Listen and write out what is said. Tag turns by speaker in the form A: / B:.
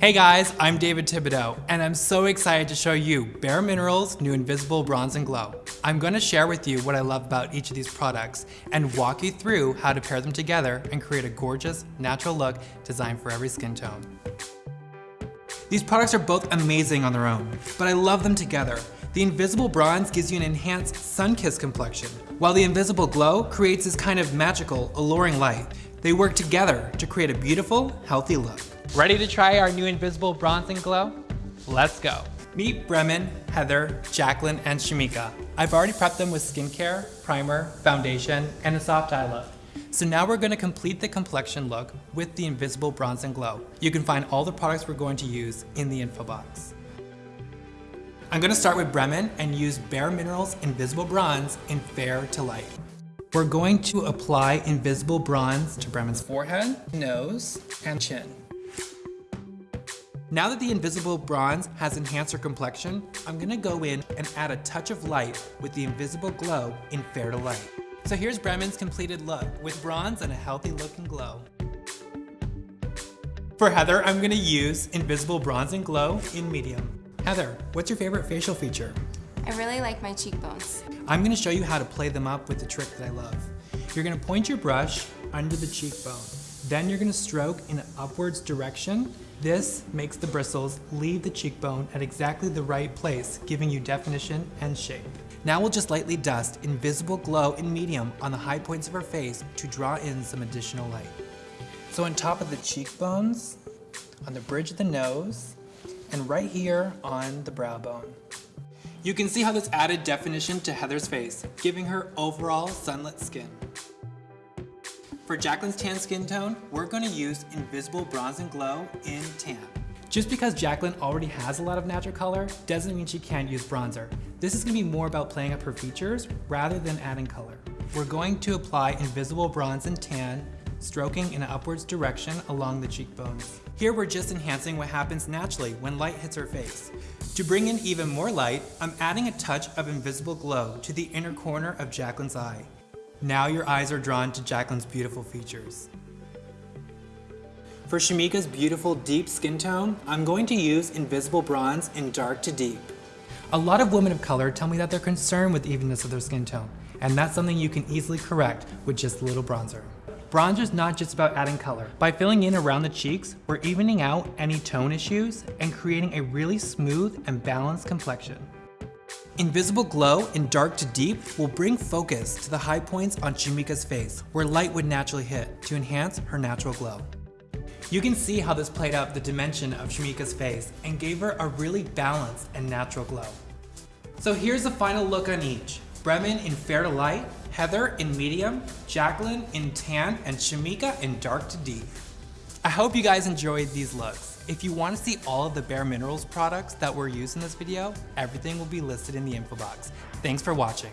A: Hey guys, I'm David Thibodeau, and I'm so excited to show you Bare Minerals New Invisible Bronze and Glow. I'm gonna share with you what I love about each of these products and walk you through how to pair them together and create a gorgeous, natural look designed for every skin tone. These products are both amazing on their own, but I love them together. The Invisible Bronze gives you an enhanced sun-kissed complexion, while the Invisible Glow creates this kind of magical, alluring light. They work together to create a beautiful, healthy look. Ready to try our new Invisible Bronze and Glow? Let's go. Meet Bremen, Heather, Jacqueline, and Shamika. I've already prepped them with skincare, primer, foundation, and a soft eye look. So now we're gonna complete the complexion look with the Invisible Bronze and Glow. You can find all the products we're going to use in the info box. I'm gonna start with Bremen and use Bare Minerals Invisible Bronze in Fair to Light. We're going to apply Invisible Bronze to Bremen's forehead, nose, and chin. Now that the Invisible Bronze has enhanced her complexion, I'm gonna go in and add a touch of light with the Invisible Glow in Fair to Light. So here's Bremen's completed look with bronze and a healthy looking glow. For Heather, I'm gonna use Invisible Bronze and Glow in medium. Heather, what's your favorite facial feature?
B: I really like my cheekbones.
A: I'm gonna show you how to play them up with the trick that I love. You're gonna point your brush under the cheekbone. Then you're gonna stroke in an upwards direction this makes the bristles leave the cheekbone at exactly the right place, giving you definition and shape. Now we'll just lightly dust Invisible Glow in medium on the high points of her face to draw in some additional light. So on top of the cheekbones, on the bridge of the nose, and right here on the brow bone. You can see how this added definition to Heather's face, giving her overall sunlit skin. For Jacqueline's tan skin tone, we're gonna use Invisible Bronze and Glow in tan. Just because Jacqueline already has a lot of natural color doesn't mean she can't use bronzer. This is gonna be more about playing up her features rather than adding color. We're going to apply Invisible Bronze and Tan, stroking in an upwards direction along the cheekbones. Here we're just enhancing what happens naturally when light hits her face. To bring in even more light, I'm adding a touch of Invisible Glow to the inner corner of Jacqueline's eye. Now your eyes are drawn to Jacqueline's beautiful features. For Shamika's beautiful deep skin tone, I'm going to use Invisible Bronze in dark to deep. A lot of women of color tell me that they're concerned with the evenness of their skin tone, and that's something you can easily correct with just a little bronzer. Bronzer is not just about adding color. By filling in around the cheeks, we're evening out any tone issues and creating a really smooth and balanced complexion. Invisible Glow in Dark to Deep will bring focus to the high points on Shamika's face, where light would naturally hit, to enhance her natural glow. You can see how this played out the dimension of Shamika's face and gave her a really balanced and natural glow. So here's the final look on each. Bremen in Fair to Light, Heather in Medium, Jacqueline in Tan, and Shamika in Dark to Deep. I hope you guys enjoyed these looks. If you want to see all of the Bare Minerals products that were used in this video, everything will be listed in the info box. Thanks for watching.